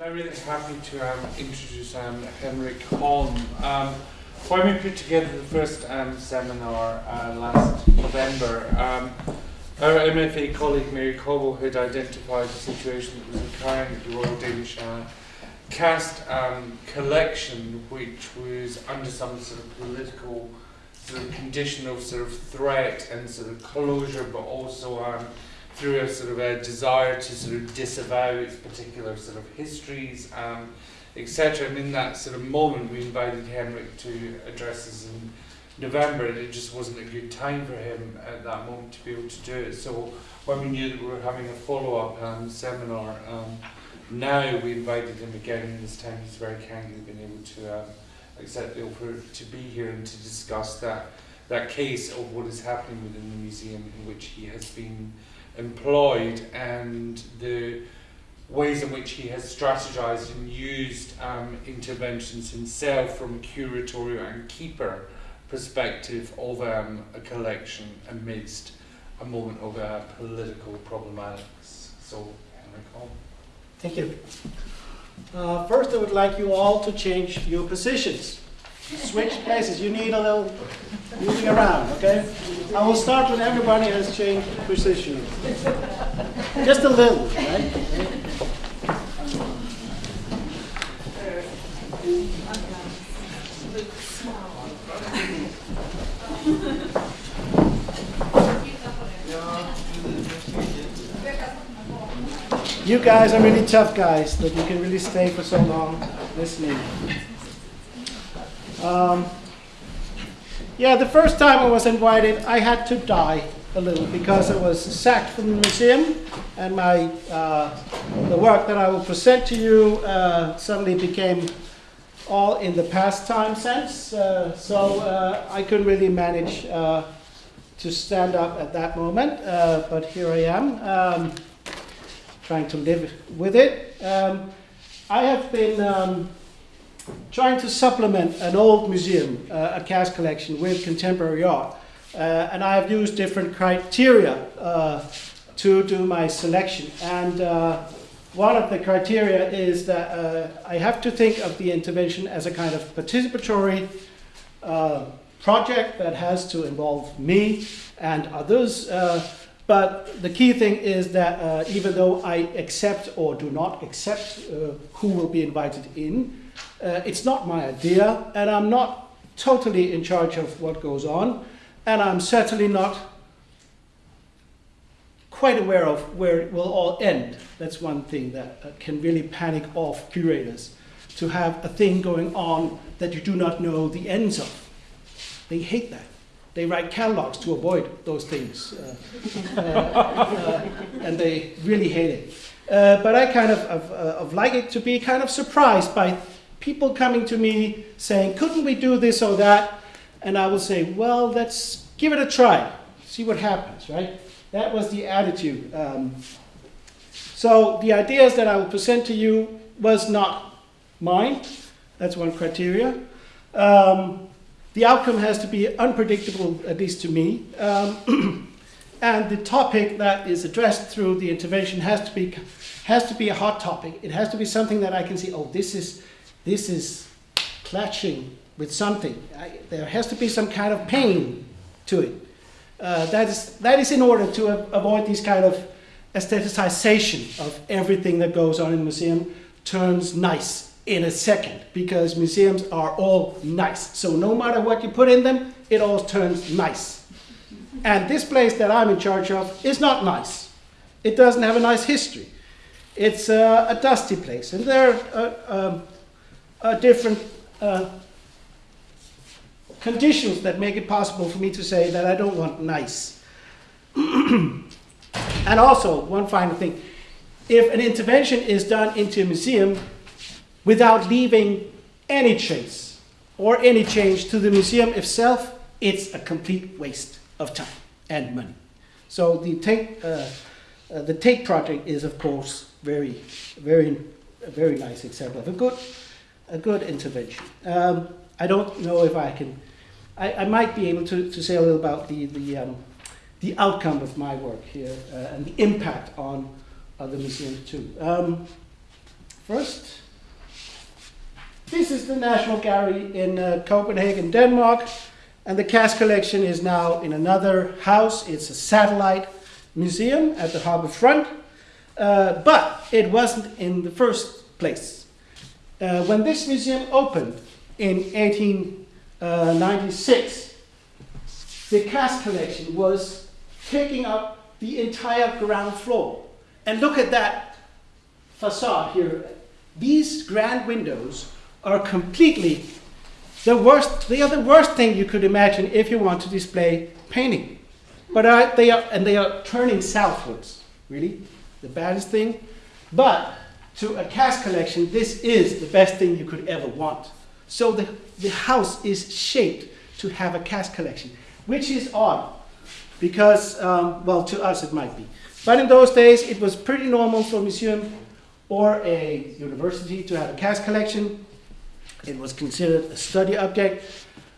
I'm really happy to um, introduce um, Henrik Holm. Um, when we put together the first um, seminar uh, last November, um, our MFA colleague Mary Cobble had identified a situation that was occurring at the Royal Danish uh, Cast um, collection, which was under some sort of political sort of condition of sort of threat and sort of closure, but also um, through a sort of a desire to sort of disavow its particular sort of histories, um, etc. And in that sort of moment, we invited Henrik to address us in November, and it just wasn't a good time for him at that moment to be able to do it. So when we knew that we were having a follow-up um, seminar, um, now we invited him again, and this time he's very kindly been able to um, accept the offer to be here and to discuss that that case of what is happening within the museum in which he has been employed and the ways in which he has strategized and used um, interventions himself from a curatorial and keeper perspective of um, a collection amidst a moment of uh, political problematics. So, Henrik Holm. Thank you. Uh, first, I would like you all to change your positions. Switch places. You need a little moving around, okay? I will start when everybody has changed position. Just a little, right? You guys are really tough guys that you can really stay for so long listening. Um, yeah, the first time I was invited, I had to die a little because I was sacked from the museum, and my uh, the work that I will present to you uh, suddenly became all in the past time sense. Uh, so uh, I couldn't really manage uh, to stand up at that moment, uh, but here I am, um, trying to live with it. Um, I have been. Um, trying to supplement an old museum, uh, a cast collection, with contemporary art. Uh, and I have used different criteria uh, to do my selection. And uh, one of the criteria is that uh, I have to think of the intervention as a kind of participatory uh, project that has to involve me and others. but the key thing is that even though I accept or do not accept who will be invited in, uh, it's not my idea, and I'm not totally in charge of what goes on, and I'm certainly not quite aware of where it will all end. That's one thing that uh, can really panic off curators to have a thing going on that you do not know the ends of. They hate that. They write catalogs to avoid those things, uh, uh, uh and they really hate it. Uh, but I kind of, of, of like it to be kind of surprised by people coming to me saying, couldn't we do this or that? And I will say, well, let's give it a try, see what happens, right? That was the attitude. Um, so the ideas that I will present to you was not mine. That's one criteria. Um, the outcome has to be unpredictable, at least to me. Um, and the topic that is addressed through the intervention has to be has to be a hot topic. It has to be something that I can see, oh, this is this is clashing with something. I, there has to be some kind of pain to it. Uh, that, is, that is in order to avoid this kind of aestheticization of everything that goes on in the museum turns nice in a second because museums are all nice. So no matter what you put in them, it all turns nice. And this place that I'm in charge of is not nice. It doesn't have a nice history. It's uh, a dusty place. And there are uh, um, uh, different uh, conditions that make it possible for me to say that I don't want nice. and also, one final thing if an intervention is done into a museum without leaving any trace or any change to the museum itself, it's a complete waste of time and money. So the Tate, uh, uh, the Tate project is, of course, very, very, a very nice example of a good a good intervention. Um, I don't know if I can, I, I might be able to, to say a little about the, the, um, the outcome of my work here uh, and the impact on uh, the museum too. Um, first. This is the National Gallery in uh, Copenhagen, Denmark, and the cast collection is now in another house. It's a satellite museum at the harbor front, uh, but it wasn't in the first place. Uh, when this museum opened in 1896, the cast collection was taking up the entire ground floor. And look at that facade here. These grand windows are completely the worst. They are the worst thing you could imagine if you want to display painting. But uh, they are, and they are turning southwards. Really, the baddest thing. But to a cast collection, this is the best thing you could ever want. So the, the house is shaped to have a cast collection, which is odd because, um, well, to us it might be. But in those days, it was pretty normal for a museum or a university to have a cast collection. It was considered a study object.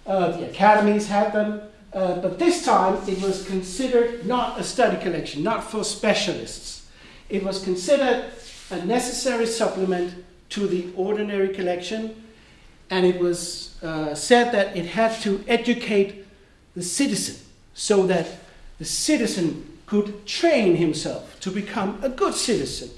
Uh, the academies had them. Uh, but this time, it was considered not a study collection, not for specialists. It was considered a necessary supplement to the ordinary collection, and it was uh, said that it had to educate the citizen so that the citizen could train himself to become a good citizen.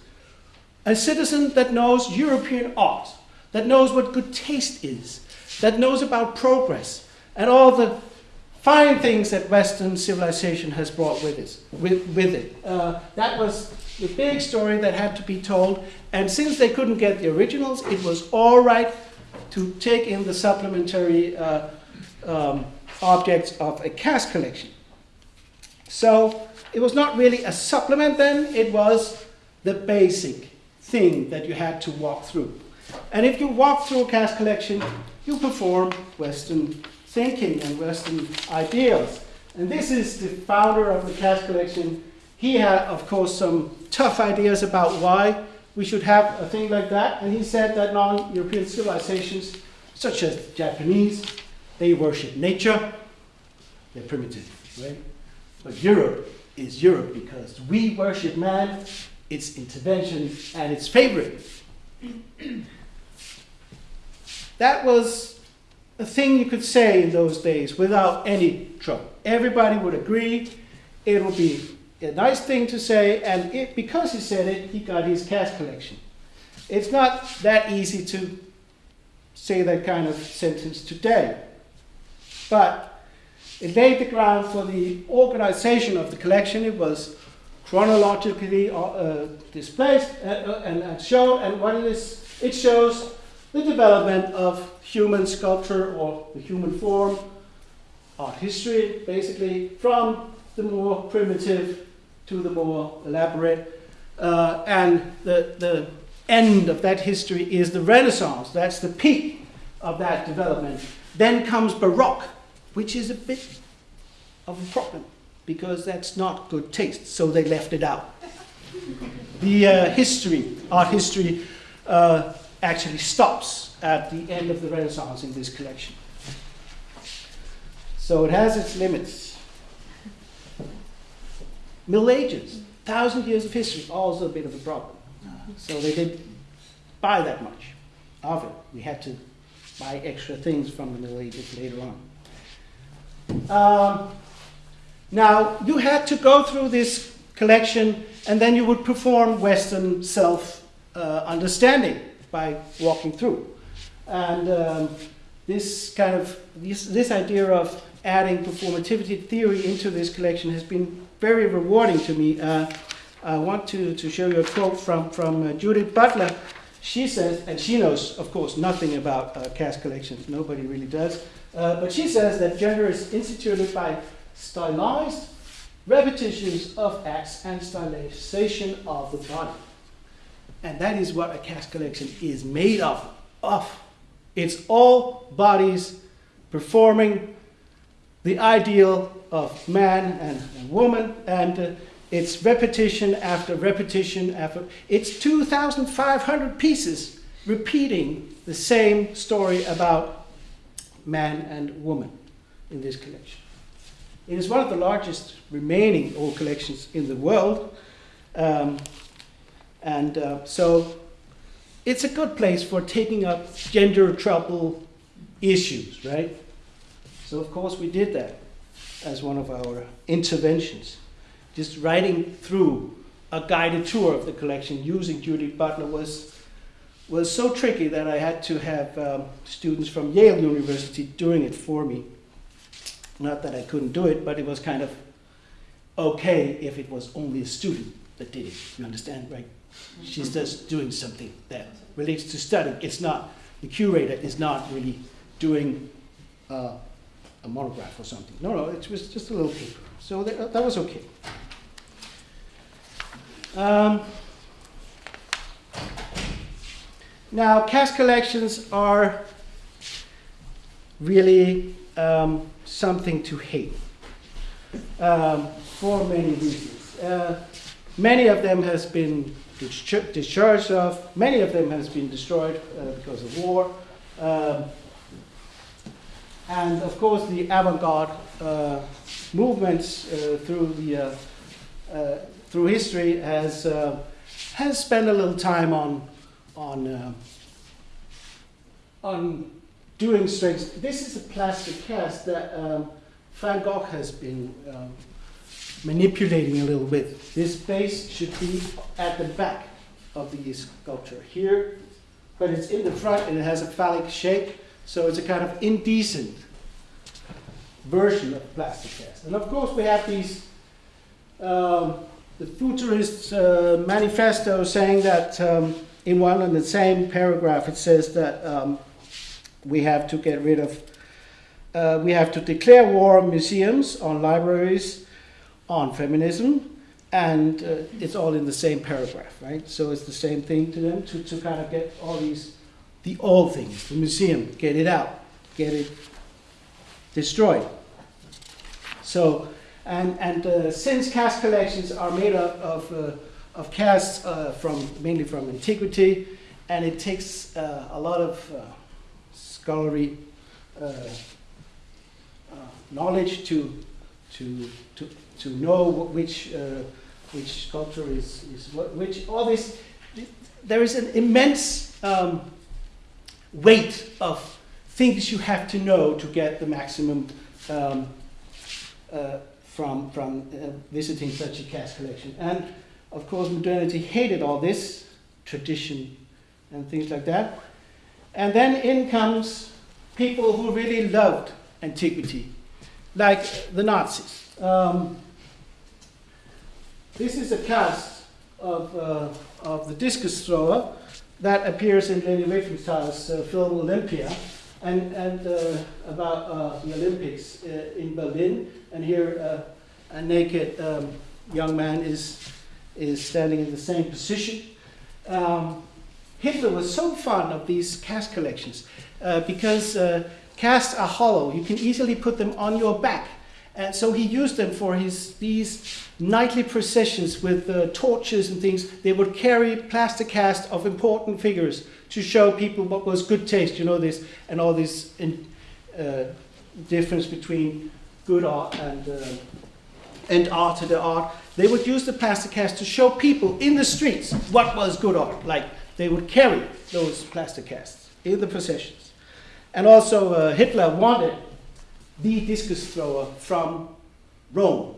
A citizen that knows European art, that knows what good taste is, that knows about progress, and all the fine things that Western civilization has brought with it. With, with it. Uh, that was the big story that had to be told, and since they couldn't get the originals, it was all right to take in the supplementary uh, um, objects of a cast collection. So it was not really a supplement then, it was the basic thing that you had to walk through. And if you walk through a cast collection, you perform Western thinking and Western ideals. And this is the founder of the cast collection. He had, of course, some tough ideas about why we should have a thing like that. And he said that non-European civilizations, such as Japanese, they worship nature. They're primitive, right? But Europe is Europe because we worship man, its intervention, and its favorite. that was a thing you could say in those days without any trouble. Everybody would agree. It would be a nice thing to say, and it, because he said it, he got his cast collection. It's not that easy to say that kind of sentence today. But it laid the ground for the organization of the collection. It was chronologically uh, uh displayed uh, uh, and, and shown, and what it is, it shows the development of human sculpture or the human form, art history, basically, from the more primitive to the more elaborate. Uh, and the, the end of that history is the Renaissance. That's the peak of that development. Then comes Baroque, which is a bit of a problem because that's not good taste, so they left it out. The uh, history, art history, uh, actually stops at the end of the Renaissance in this collection. So it has its limits. Middle Ages, thousand years of history, also a bit of a problem. So they didn't buy that much of it. We had to buy extra things from the Middle Ages later on. Um, now, you had to go through this collection and then you would perform Western self uh, understanding by walking through. And um, this kind of, this, this idea of adding performativity theory into this collection has been very rewarding to me. Uh, I want to, to show you a quote from, from uh, Judith Butler. She says, and she knows, of course, nothing about uh, cast collections, nobody really does. Uh, but she says that gender is instituted by stylized repetitions of acts and stylization of the body. And that is what a cast collection is made of. of. It's all bodies performing the ideal of man and, woman, and uh, it's repetition after repetition after. It's 2,500 pieces repeating the same story about man and woman in this collection. It is one of the largest remaining old collections in the world. Um, and uh, so it's a good place for taking up gender trouble issues, right? So of course we did that as one of our interventions. Just riding through a guided tour of the collection using Judy Butler was was so tricky that I had to have um, students from Yale University doing it for me. Not that I couldn't do it, but it was kind of okay if it was only a student that did it. You understand, right? She's just doing something that relates to studying. It's not, the curator is not really doing uh, a monograph or something. No, no, it was just a little paper. So that, that was okay. Um, now, cast collections are really um, something to hate um, for many reasons. Uh, many of them has been discharged of, many of them has been destroyed uh, because of war. And of course, the avant-garde uh, movements uh, through the uh, uh, through history has has spent a little time on on on doing strange. This is a plastic cast that um, Van Gogh has been um, manipulating a little bit. This base should be at the back of the sculpture here, but it's in the front and it has a phallic shape, so it's a kind of indecent version of plastic cast. And of course we have these, um, the futurist uh, manifesto saying that um, in one and the same paragraph it says that um, we have to get rid of, uh, we have to declare war on museums, on libraries, on feminism, and uh, it's all in the same paragraph, right? So it's the same thing to them to, to kind of get all these, the old things, the museum, get it out, get it destroyed. So, and, and uh, since cast collections are made up of, uh, of casts uh, from, mainly from antiquity, and it takes uh, a lot of uh, scholarly uh, knowledge to, to, to, to know which, which sculpture is, is what, which, all this, there is an immense um, weight of things you have to know to get the maximum um, uh, from, from uh, visiting such a cast collection. And of course, modernity hated all this tradition and things like that. And then in comes people who really loved antiquity, like the Nazis. Um, this is a cast of, uh, of the discus thrower that appears in Leni Riefenstahl's uh, film Olympia and, and uh, about uh, the Olympics uh, in Berlin. And here uh, a naked um, young man is, is standing in the same position. Um, Hitler was so fond of these cast collections uh, because casts are hollow. You can easily put them on your back. And so he used them for his, these nightly processions with uh, torches and things. They would carry plaster casts of important figures to show people what was good taste, you know this, and all this in, uh, difference between good art and, uh, and art to the art. They would use the plaster cast to show people in the streets what was good art. Like they would carry those plaster casts in the processions. And also uh, Hitler wanted the discus thrower from Rome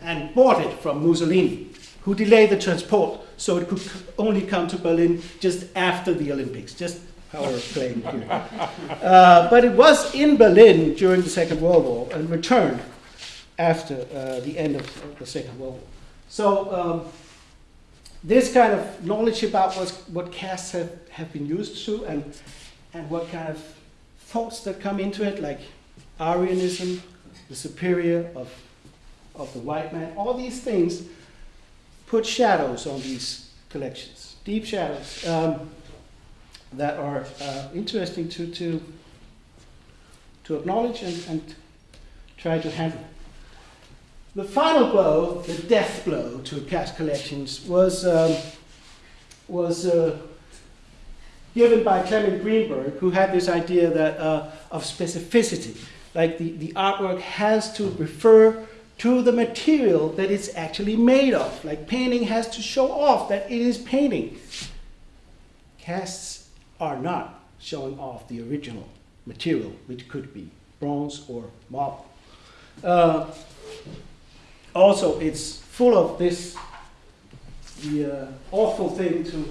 and bought it from Mussolini, who delayed the transport so it could only come to Berlin just after the Olympics, just power playing here. Uh, but it was in Berlin during the Second World War and returned after uh, the end of the Second World War. So um, this kind of knowledge about what casts have, have been used to and, and what kind of thoughts that come into it, like Aryanism, the superior of, of the white man, all these things put shadows on these collections, deep shadows um, that are uh, interesting to, to, to acknowledge and, and try to handle. The final blow, the death blow to cast collections, was, um, was uh, given by Clement Greenberg, who had this idea that, uh, of specificity. Like the, the artwork has to refer to the material that it's actually made of. Like painting has to show off that it is painting. casts are not showing off the original material, which could be bronze or marble. Uh, also, it's full of this the uh, awful thing to,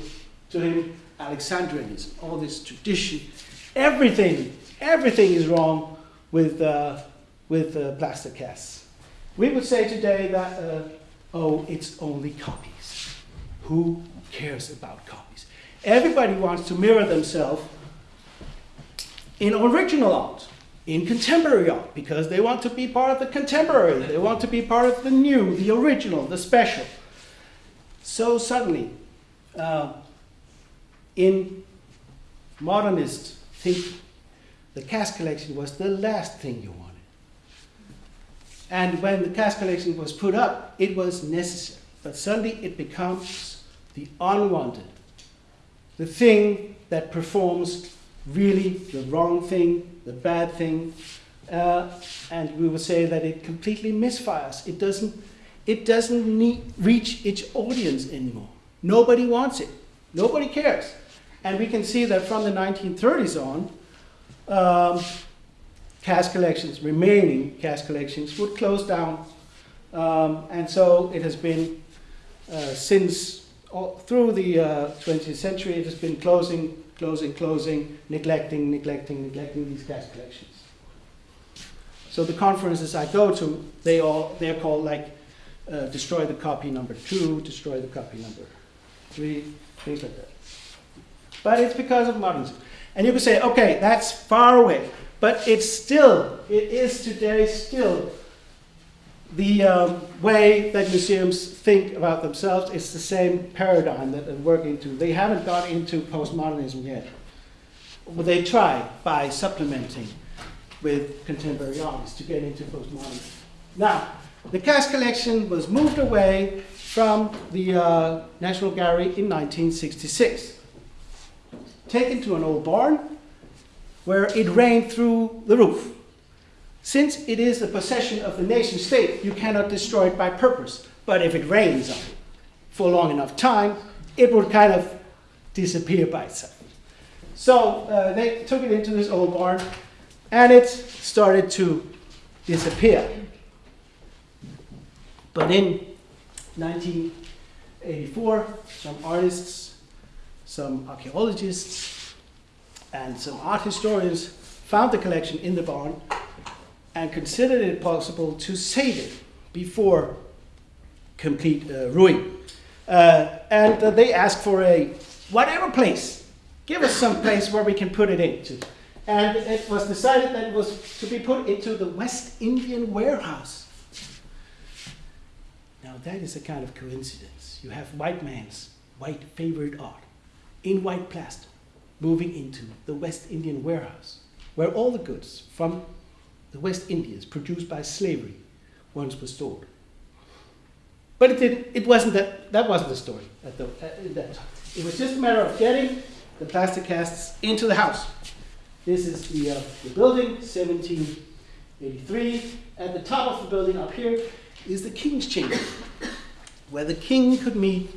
to him, Alexandrianism, all this tradition. Everything, everything is wrong with, uh, with uh, plaster casts. We would say today that, uh, oh, it's only copies. Who cares about copies? Everybody wants to mirror themselves in original art, in contemporary art, because they want to be part of the contemporary, they want to be part of the new, the original, the special. So suddenly, uh, in modernist thinking, the cast collection was the last thing you wanted. And when the cast collection was put up, it was necessary. But suddenly it becomes the unwanted, the thing that performs really the wrong thing, the bad thing, uh, and we would say that it completely misfires. It doesn't, it doesn't need, reach its audience anymore. Nobody wants it. Nobody cares. And we can see that from the 1930s on, um, cast collections, remaining cast collections, would close down. Um, and so it has been uh, since all, through the uh, 20th century, it has been closing, closing, closing, neglecting, neglecting, neglecting these cast collections. So the conferences I go to, they all they're called like uh, destroy the copy number two, destroy the copy number three, things like that. But it's because of modernism. And you could say, okay, that's far away. But it's still, it is today still the um, way that museums think about themselves. It's the same paradigm that they're working to. They haven't got into postmodernism yet. But they try by supplementing with contemporary artists to get into postmodernism. Now, the cast collection was moved away from the uh, National Gallery in 1966, taken to an old barn where it rained through the roof. Since it is the possession of the nation state, you cannot destroy it by purpose. But if it rains on it for long enough time, it would kind of disappear by itself. So uh, they took it into this old barn, and it started to disappear. But in 1984, some artists, some archaeologists, and some art historians found the collection in the barn and considered it possible to save it before complete uh, ruin. Uh, and uh, they asked for a whatever place. Give us some place where we can put it into. And it was decided that it was to be put into the West Indian warehouse. Now that is a kind of coincidence. You have white man's white favorite art in white plaster moving into the West Indian warehouse, where all the goods from the West Indies produced by slavery once were stored. But it, didn't, it wasn't that, that wasn't the story at, the, at that time. It was just a matter of getting the plaster casts into the house. This is the, uh, the building, 1783. At the top of the building up here is the king's chamber, where the king could meet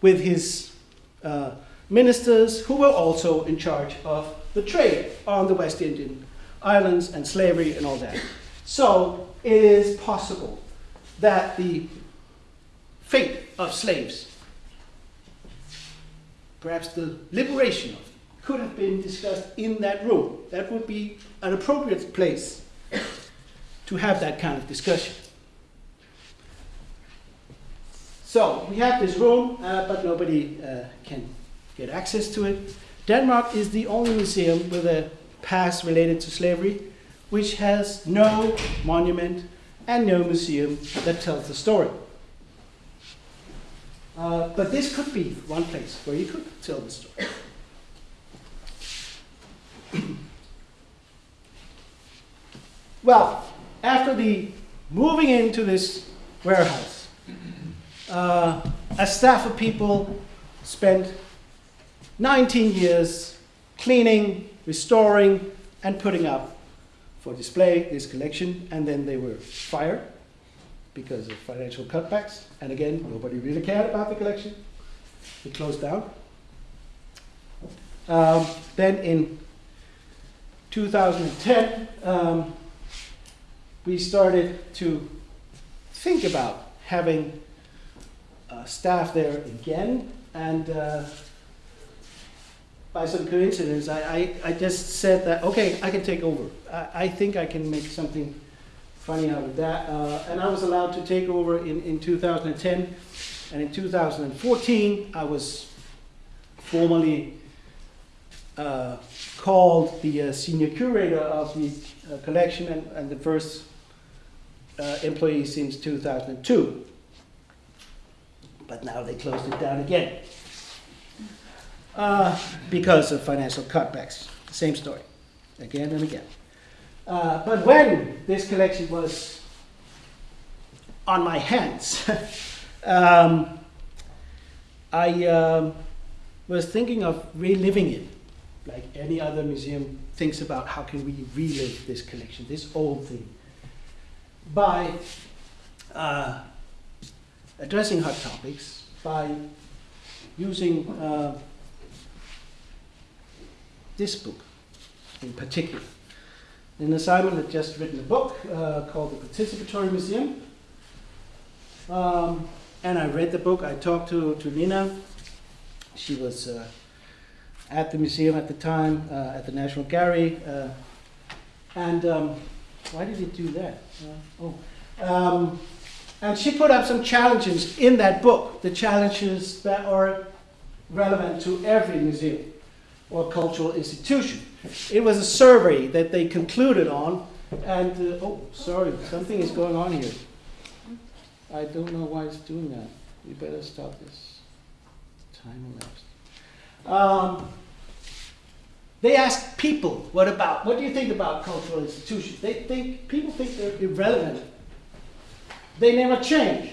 with his uh, ministers who were also in charge of the trade on the West Indian islands and slavery and all that. So it is possible that the fate of slaves, perhaps the liberation of them, could have been discussed in that room. That would be an appropriate place to have that kind of discussion. So we have this room, uh, but nobody uh, can get access to it. Denmark is the only museum with a past related to slavery which has no monument and no museum that tells the story. Uh, but this could be one place where you could tell the story. well, after the moving into this warehouse, uh, a staff of people spent 19 years cleaning, restoring, and putting up for display this collection, and then they were fired because of financial cutbacks. And again, nobody really cared about the collection. It closed down. Um, then in 2010, um, we started to think about having uh, staff there again, and uh, by some coincidence, I, I, I just said that, okay, I can take over. I, I think I can make something funny out of that. Uh, and I was allowed to take over in, in 2010. And in 2014, I was formally uh, called the uh, senior curator of the uh, collection and, and the first uh, employee since 2002. But now they closed it down again uh, because of financial cutbacks. Same story, again and again. Uh, but when this collection was on my hands, um, I um, was thinking of reliving it, like any other museum thinks about how can we relive this collection, this old thing, by uh, addressing hot topics, by using uh, this book in particular. And Simon had just written a book uh, called The Participatory Museum. Um, and I read the book. I talked to, to Nina. She was uh, at the museum at the time, uh, at the National Gallery. Uh, and um, why did he do that? Uh, oh. Um, and she put up some challenges in that book, the challenges that are relevant to every museum or cultural institution. It was a survey that they concluded on, and uh, oh, sorry, something is going on here. I don't know why it's doing that. We better stop this. Time elapsed. Um, they asked people, what about? What do you think about cultural institutions? They think people think they're irrelevant. They never change.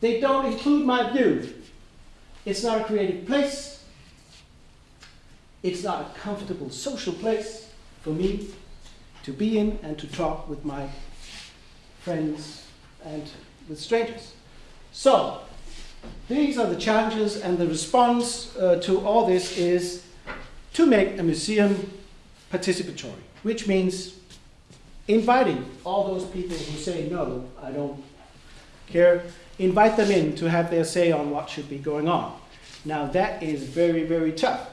They don't include my view. It's not a creative place. It's not a comfortable social place for me to be in and to talk with my friends and with strangers. So, these are the challenges, and the response uh, to all this is to make a museum participatory, which means inviting all those people who say, no, I don't care, invite them in to have their say on what should be going on. Now, that is very, very tough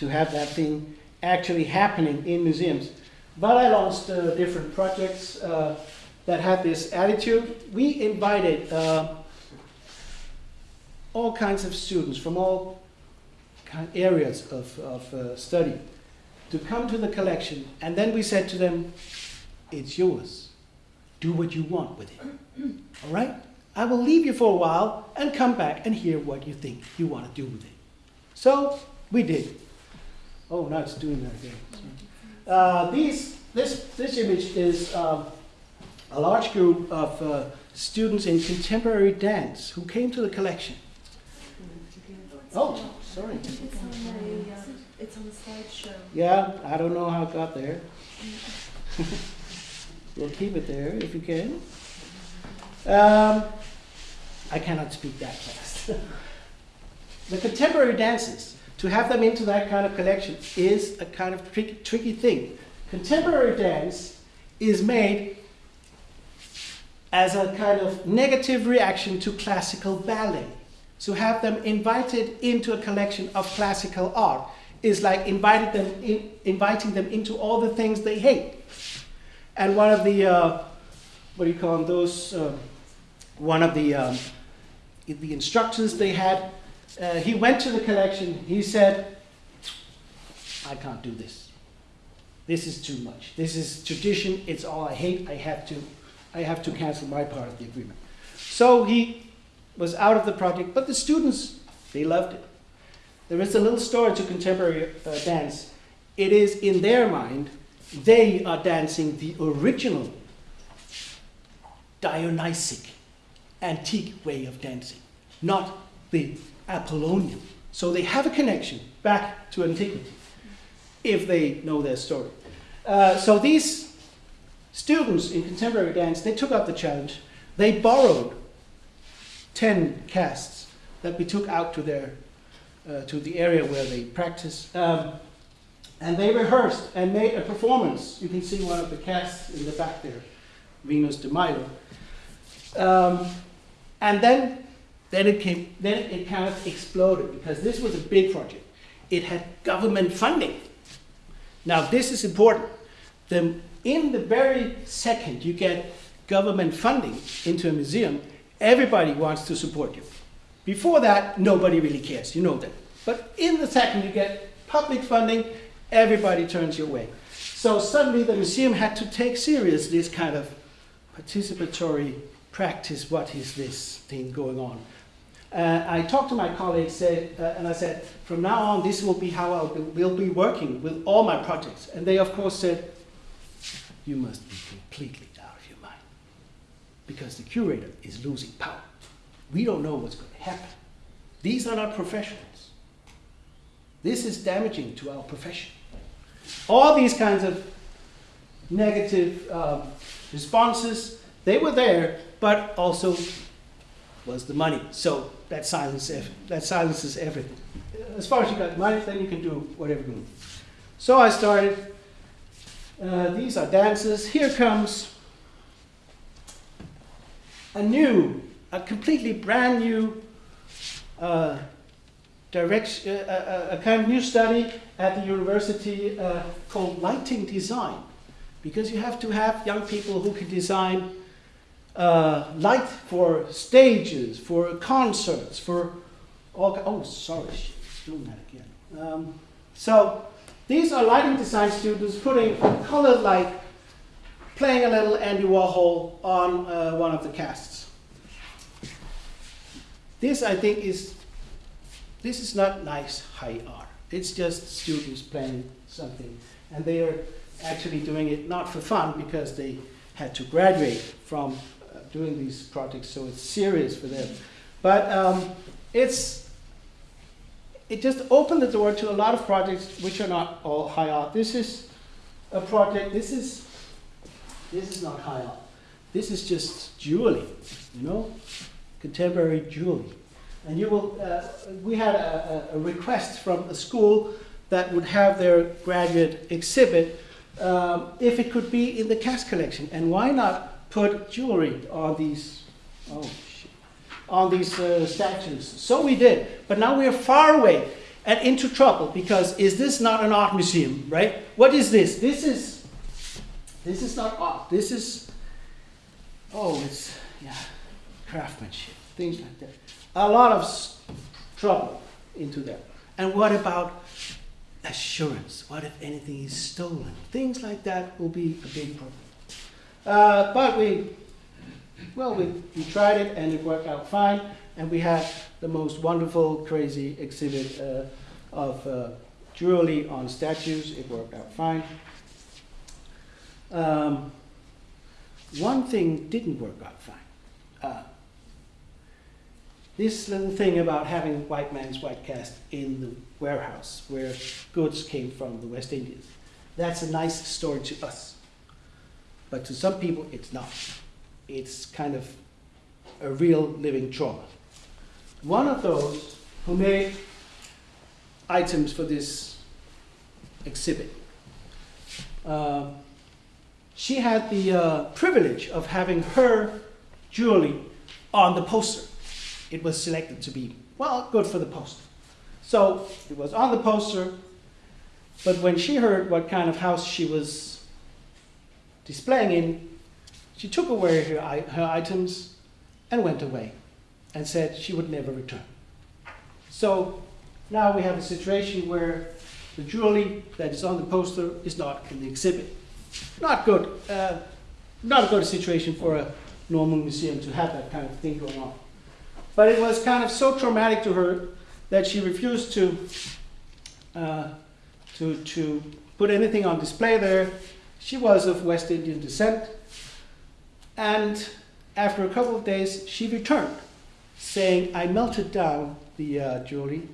to have that thing actually happening in museums. But I launched different projects uh, that had this attitude. We invited uh, all kinds of students from all areas of, of uh, study to come to the collection, and then we said to them, It's yours. Do what you want with it. All right? I will leave you for a while and come back and hear what you think you want to do with it. So we did. Oh, now it's doing that again. Uh, these, this, this image is um, a large group of uh, students in contemporary dance who came to the collection. Oh, sorry. It's on the, uh, it's on the slideshow. Yeah, I don't know how it got there. we'll keep it there if you can. Um, I cannot speak that fast. the contemporary dances, to have them into that kind of collection is a kind of tricky, tricky thing. Contemporary dance is made as a kind of negative reaction to classical ballet. So have them invited into a collection of classical art is like invited them in, inviting them into all the things they hate. And one of the, uh, what do you call them, those, uh, one of the, um, the instructors they had, uh, he went to the collection, he said, I can't do this. This is too much. This is tradition, it's all I hate, I have to, I have to cancel my part of the agreement. So he was out of the project, but the students, they loved it. There is a little story to contemporary uh, dance. It is in their mind, they are dancing the original Dionysic, antique way of dancing, not the Apollonian. So they have a connection back to antiquity, if they know their story. Uh, so these students in contemporary dance, they took up the challenge. They borrowed 10 casts that we took out to their uh, to the area where they practice. Um, and they rehearsed and made a performance. You can see one of the casts in the back there, Venus de Milo. Um, and then, then it came, then it kind of exploded because this was a big project. It had government funding. Now this is important. The, in the very second you get government funding into a museum, everybody wants to support you. Before that, nobody really cares. You know that. But in the second you get public funding, everybody turns your way. So suddenly the museum had to take serious this kind of participatory practice. What is this thing going on? Uh, I talked to my colleagues said, uh, and I said, from now on, this will be how I will be working with all my projects. And they, of course, said, you must be completely out of your mind because the curator is losing power. We don't know what's going to happen. These are not professionals. This is damaging to our profession. All these kinds of negative um, responses, they were there, but also was the money. So that silences, that silences everything. As far as you got money, then you can do whatever you want. So I started. Uh, these are dances. Here comes a new, a completely brand new uh, direction, uh, a, a, kind of new study at the university uh, called lighting design, because you have to have young people who can design uh, light for stages, for concerts, for all. Oh, sorry, doing that again. Um, so these are lighting design students putting colored light, playing a little Andy Warhol on uh, one of the casts. This, I think, is this is not nice high art. It's just students playing something, and they are actually doing it not for fun because they had to graduate from doing these projects, so it's serious for them. But um, it's it just opened the door to a lot of projects which are not all high art. This is a project. This is this is not high art. This is just jewelry, you know, contemporary jewelry. And you will. Uh, we had a, a, request from a school that would have their graduate exhibit um, if it could be in the cast collection. And why not put jewelry on these, oh shit, on these uh, statues. So we did, but now we are far away and into trouble because is this not an art museum, right? What is this? This is, this is not art. This is, oh, it's, yeah, craftsmanship, things like that. A lot of trouble into that. And what about assurance? What if anything is stolen? Things like that will be a big problem. Uh, but we, well, we, we tried it and it worked out fine. And we had the most wonderful, crazy exhibit uh, of uh, jewelry on statues. It worked out fine. Um, one thing didn't work out fine. Uh, this little thing about having white man's white cast in the warehouse where goods came from the West Indies. That's a nice story to us. But to some people, it's not. It's kind of a real living trauma. One of those who made items for this exhibit, uh, she had the uh, privilege of having her jewelry on the poster. It was selected to be, well, good for the poster. So it was on the poster, but when she heard what kind of house she was displaying in, she took away her, her items and went away and said she would never return. So now we have a situation where the jewelry that is on the poster is not in the exhibit. Not good. Uh, not a good situation for a normal museum to have that kind of thing going on. But it was kind of so traumatic to her that she refused to, uh, to, to put anything on display there she was of West Indian descent, and after a couple of days, she returned, saying, I melted down the uh, jewelry,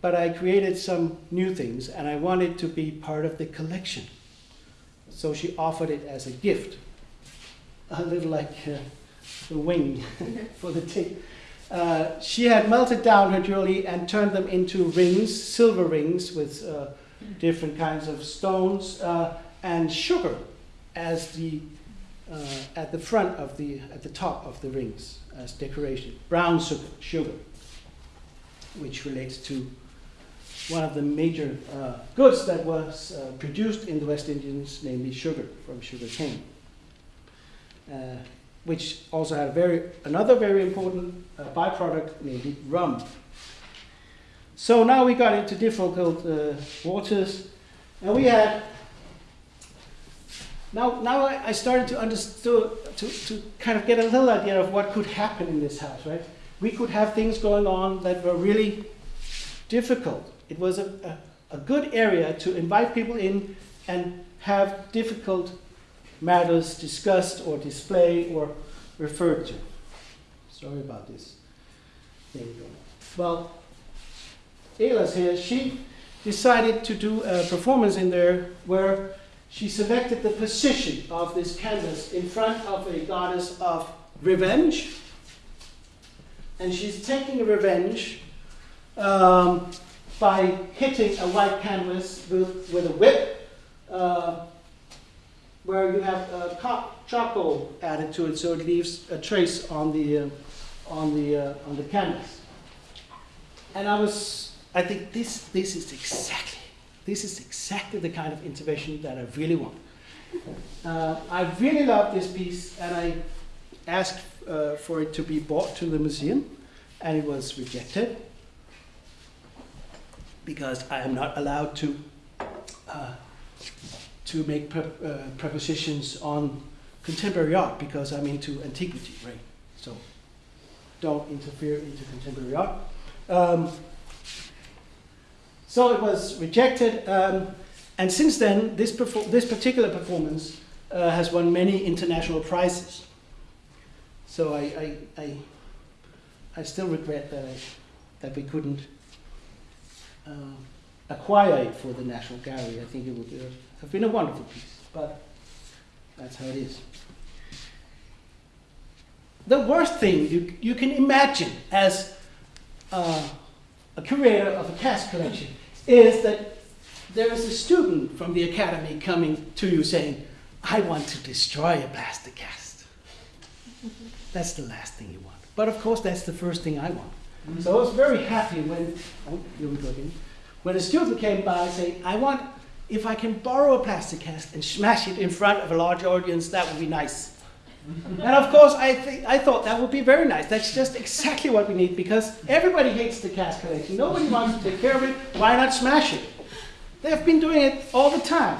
but I created some new things, and I wanted to be part of the collection. So she offered it as a gift, a little like uh, the wing for the tape. Uh, she had melted down her jewelry and turned them into rings, silver rings with uh, different kinds of stones uh, and sugar as the uh, at the front of the at the top of the rings as decoration. Brown sugar, sugar which relates to one of the major uh, goods that was uh, produced in the West Indies, namely sugar from sugar cane, uh, which also had a very another very important uh, byproduct, namely rum. So now we got into difficult uh, waters, and we had. Now, now I I started to understand to, to kind of get a little idea of what could happen in this house, right? We could have things going on that were really difficult. It was a, a, a good area to invite people in and have difficult matters discussed or displayed or referred to. Sorry about this thing going on. Well, Ayla's here, she decided to do a performance in there where she selected the position of this canvas in front of a goddess of revenge. And she's taking revenge um, by hitting a white canvas with, with a whip, uh, where you have uh, charcoal added to it, so it leaves a trace on the uh, on the uh, on the canvas. And I was, I think this this is exactly this is exactly the kind of intervention that I really want. Uh, I really love this piece, and I asked uh, for it to be brought to the museum, and it was rejected because I am not allowed to uh, to make pre- uh, prepositions on contemporary art because I'm into antiquity, right? So don't interfere into contemporary art. Um, so it was rejected, um, and since then, this this particular performance uh, has won many international prizes. So I, I, I, I still regret that I, that we couldn't uh, acquire it for the National Gallery. I think it would uh, have been a wonderful piece, but that's how it is. The worst thing you, you can imagine as uh, a curator of a cast collection is that there is a student from the academy coming to you saying, I want to destroy a plaster cast. That's the last thing you want. But of course, that's the first thing I want. So I was very happy when, oh, here we go again. When a student came by saying, I want, if I can borrow a plaster cast and smash it in front of a large audience, that would be nice. And of course, I, th- I thought that would be very nice. That's just exactly what we need because everybody hates the cast collection. Nobody wants to take care of it. Why not smash it? They've been doing it all the time.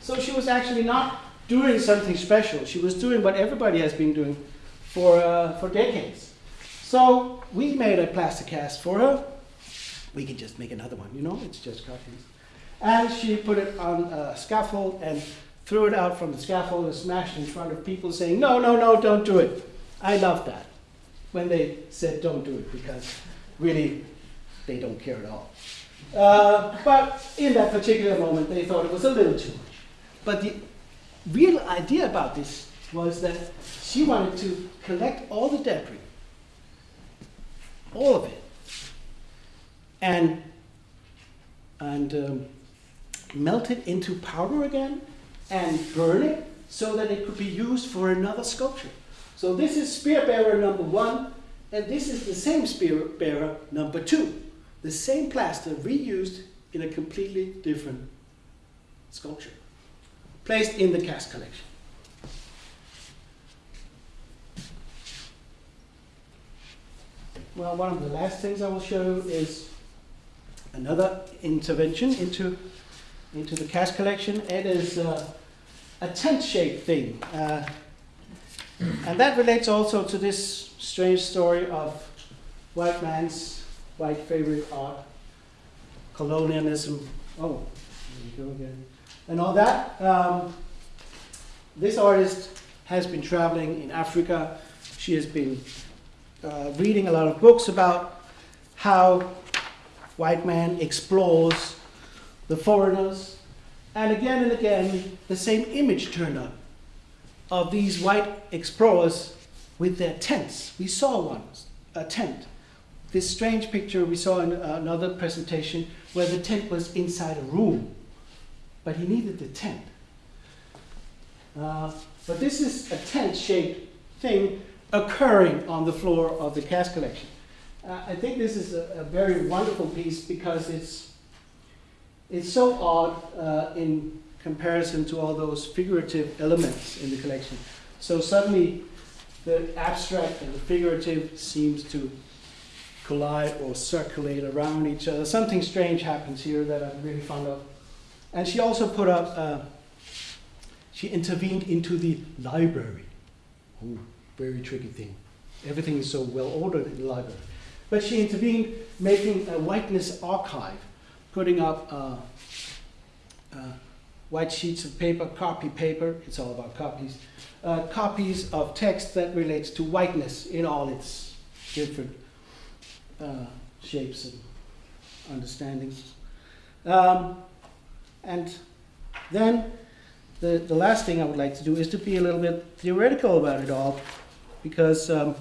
So she was actually not doing something special. She was doing what everybody has been doing for, uh, for decades. So we made a plaster cast for her. We can just make another one, you know, it's just cartoons. And she put it on a scaffold and threw it out from the scaffold and smashed in front of people saying, No, no, no, don't do it. I love that when they said don't do it because really they don't care at all. Uh, but in that particular moment, they thought it was a little too much. But the real idea about this was that she wanted to collect all the debris, all of it, and and um, melt it into powder again and burn it so that it could be used for another sculpture. So this is spear bearer number one, and this is the same spear bearer number two. The same plaster reused in a completely different sculpture, placed in the cast collection. Well, one of the last things I will show is another intervention into, into the cast collection. It is uh, a tent-shaped thing. Uh, and that relates also to this strange story of white man's white favorite art, colonialism. Oh, there you go again. And all that. Um, this artist has been traveling in Africa. She has been uh, reading a lot of books about how white man explores the foreigners. And again and again, the same image turned up of these white explorers with their tents. We saw one a tent. This strange picture we saw in another presentation where the tent was inside a room, but he needed the tent. Uh, but this is a tent-shaped thing occurring on the floor of the cast collection. Uh, I think this is a, a very wonderful piece because it's it's so odd uh, in comparison to all those figurative elements in the collection. So suddenly, the abstract and the figurative seems to collide or circulate around each other. Something strange happens here that I'm really fond of. And she also put up. Uh, she intervened into the library. Ooh, very tricky thing. Everything is so well ordered in the library. But she intervened, making a whiteness archive, putting up uh, uh, white sheets of paper, copy paper, it's all about copies, uh, copies of text that relates to whiteness in all its different uh, shapes and understandings. Um, and then the, the last thing I would like to do is to be a little bit theoretical about it all, because um,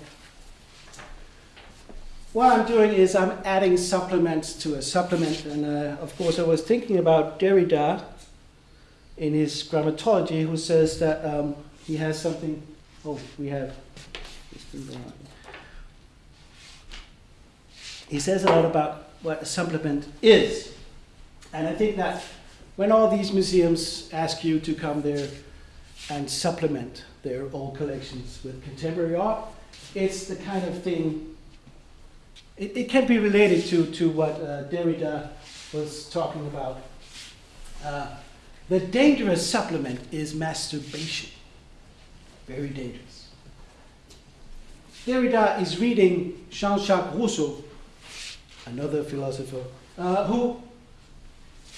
what I'm doing is I'm adding supplements to a supplement, and uh, of course I was thinking about Derrida in his grammatology, who says that um, he has something. Oh, we have. He says a lot about what a supplement is, and I think that when all these museums ask you to come there and supplement their old collections with contemporary art, it's the kind of thing, it, it can be related to, to what uh, Derrida was talking about. Uh, the dangerous supplement is masturbation. Very dangerous. Derrida is reading Jean Jacques Rousseau, another philosopher, uh, who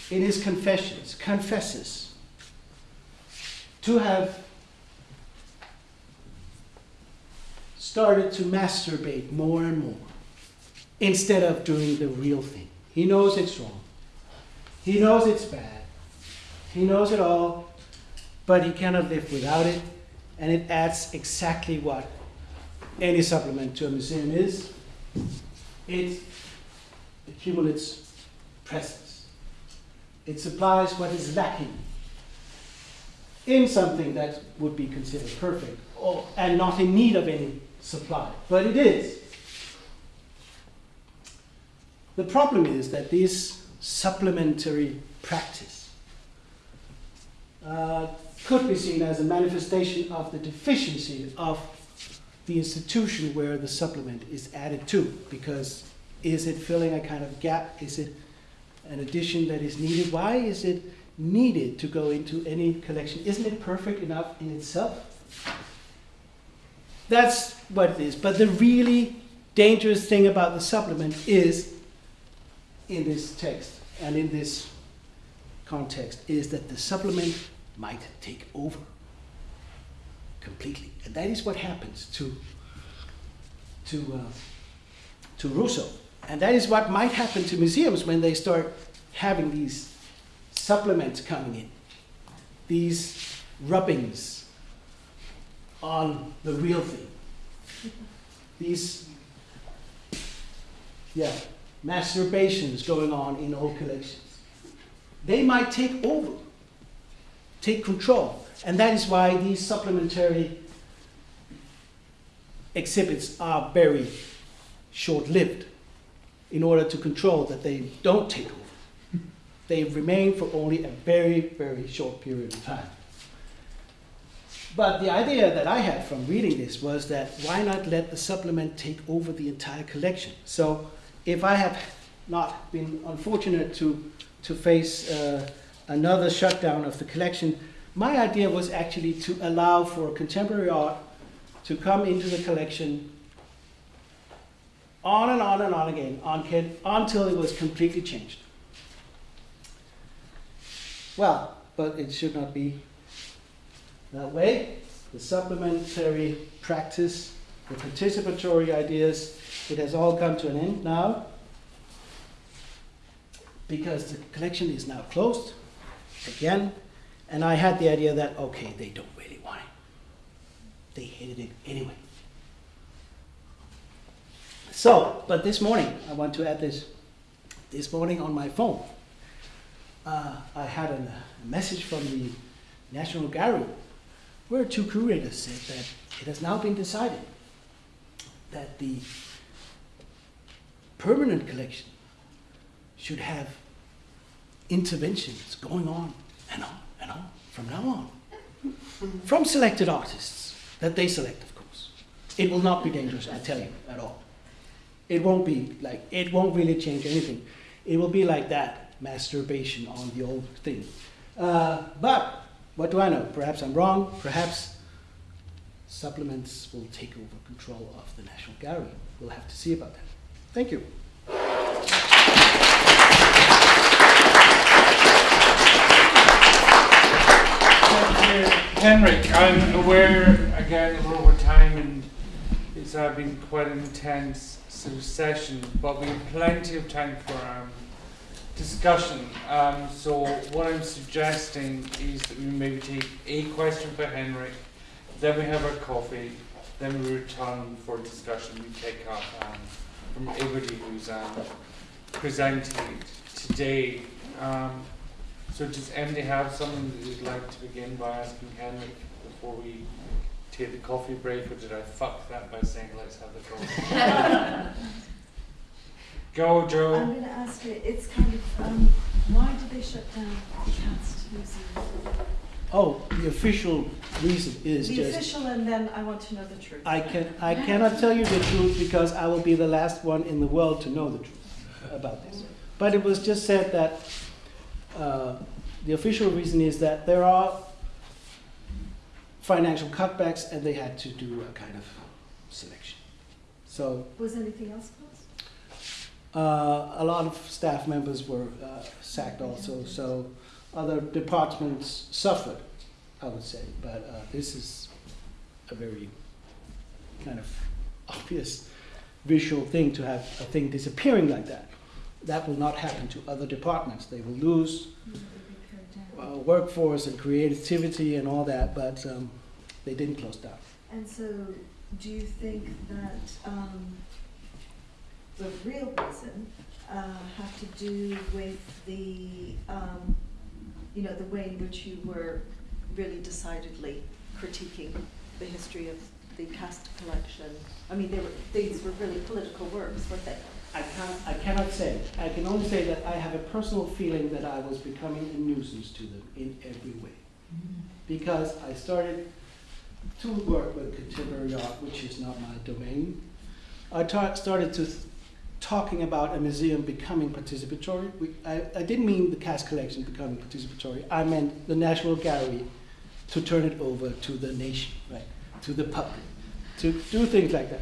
in his confessions, confesses to have started to masturbate more and more instead of doing the real thing. He knows it's wrong. He knows it's bad. He knows it all, but he cannot live without it, and it adds exactly what any supplement to a museum is. It accumulates presence. It supplies what is lacking in something that would be considered perfect or, and not in need of any supply. But it is. The problem is that this supplementary practice uh, could be seen as a manifestation of the deficiency of the institution where the supplement is added to. Because is it filling a kind of gap? Is it an addition that is needed. Why is it needed to go into any collection? Isn't it perfect enough in itself? That's what it is. But the really dangerous thing about the supplement is, in this text and in this context, is that the supplement might take over completely. And that is what happens to, to, uh, to Rousseau. And that is what might happen to museums when they start having these supplements coming in, these rubbings on the real thing, these, yeah, masturbations going on in old collections. They might take over, take control. And that is why these supplementary exhibits are very short lived in order to control that they don't take over. They remain for only a very, very short period of time. But the idea that I had from reading this was that why not let the supplement take over the entire collection? So if I have not been unfortunate to, to face uh, another shutdown of the collection, my idea was actually to allow for contemporary art to come into the collection on and on and on again on, until it was completely changed. Well, but it should not be that way. The supplementary practice, the participatory ideas, it has all come to an end now because the collection is now closed again. And I had the idea that, okay, they don't really want it. They hated it anyway. So, but this morning, I want to add this. This morning on my phone, uh, I had a, a message from the National Gallery where two curators said that it has now been decided that the permanent collection should have interventions going on and on and on from now on from selected artists that they select, of course. It will not be dangerous, I tell you, at all. It won't be like, it won't really change anything. It will be like that masturbation on the old thing. Uh, but what do I know? Perhaps I'm wrong. Perhaps supplements will take over control of the National Gallery. We'll have to see about that. Thank you. Henrik, I'm aware again we're over time and it's uh, been quite an intense session, but we have plenty of time for um, discussion. Um, so what I'm suggesting is that we maybe take a question for Henrik, then we have our coffee, then we return for discussion. We take up um, from everybody who's um, presented today. Um, so does anybody have something that you'd like to begin by asking Henrik before we take the coffee break, or did I fuck that by saying let's have the coffee? Go, Joe. I'm going to ask you, it's kind of, um, why did they shut down the Cast Museum? Oh, the official reason is The just official, and then I want to know the truth. I can I cannot tell you the truth because I will be the last one in the world to know the truth about this. But it was just said that uh, the official reason is that there are financial cutbacks and they had to do a kind of selection. So Was anything else closed? uh, a lot of staff members were uh, sacked also. So other departments suffered, I would say. But uh, this is a very kind of obvious visual thing to have a thing disappearing like that. That will not happen to other departments. They will lose uh, workforce and creativity and all that, but um, they didn't close down. And so, do you think that um, the real reason uh, have to do with the, um, you know, the way in which you were really decidedly critiquing the history of the cast collection? I mean, were, these were really political works, weren't they? I can't, I cannot say. I can only say that I have a personal feeling that I was becoming a nuisance to them in every way. Because I started to work with contemporary art, which is not my domain. I started to talking about a museum becoming participatory. We, I, I didn't mean the cast collection becoming participatory. I meant the National Gallery to turn it over to the nation, right, to the public, to do things like that.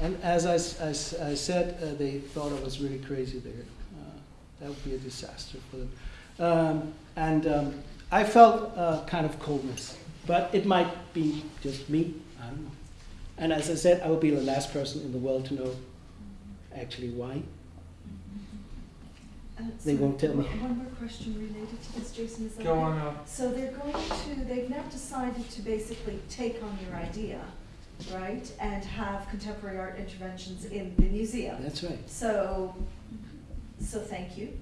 And as I, as I said, uh, they thought I was really crazy there. Uh, that would be a disaster for them. Um, and um, I felt uh, kind of coldness, but it might be just me. I don't know. And as I said, I would be the last person in the world to know actually why. Uh, They so won't tell me. One more question related to this, Jason, is that Go on up. So they're going to, they've now decided to basically take on your idea, right, and have contemporary art interventions in the museum. That's right. So, so thank you.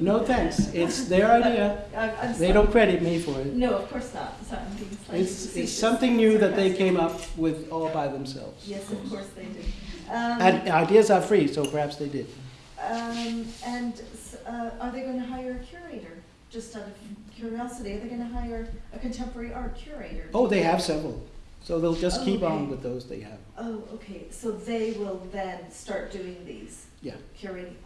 No thanks. It's their idea. I'm, I'm They don't credit me for it. No, of course not. Sorry, I'm being It's, it's something new that they came up with all by themselves. Yes, of course they did. Um, And ideas are free, so perhaps they did. um, and uh, are they going to hire a curator? Just out of curiosity, are they going to hire a contemporary art curator? Oh, they have several. So they'll just keep on with those they have. Oh, okay. So they will then start doing these. Yeah. Curating. Okay.